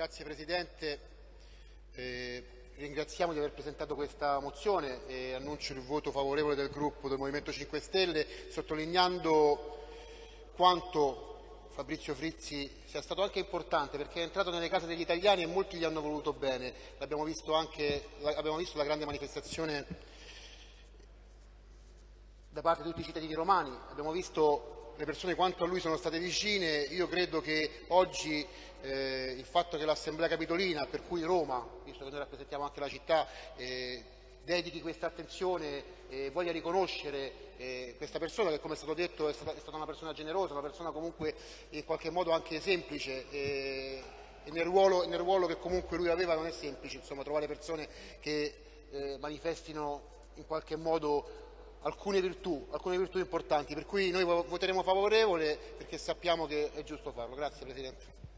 Grazie Presidente. Eh, ringraziamo di aver presentato questa mozione e annuncio il voto favorevole del gruppo del Movimento 5 Stelle, sottolineando quanto Fabrizio Frizzi sia stato anche importante perché è entrato nelle case degli italiani e molti gli hanno voluto bene. Abbiamo visto, anche, abbiamo visto la grande manifestazione da parte di tutti i cittadini romani, abbiamo visto le persone quanto a lui sono state vicine, io credo che oggi eh, il fatto che l'Assemblea Capitolina, per cui Roma, visto che noi rappresentiamo anche la città, eh, dedichi questa attenzione e voglia riconoscere eh, questa persona che come è stato detto è stata, è stata, una persona generosa, una persona comunque in qualche modo anche semplice eh, e nel ruolo, nel ruolo, che comunque lui aveva non è semplice insomma, trovare persone che eh, manifestino in qualche modo alcune virtù, alcune virtù importanti, per cui noi voteremo favorevole perché sappiamo che è giusto farlo. Grazie Presidente.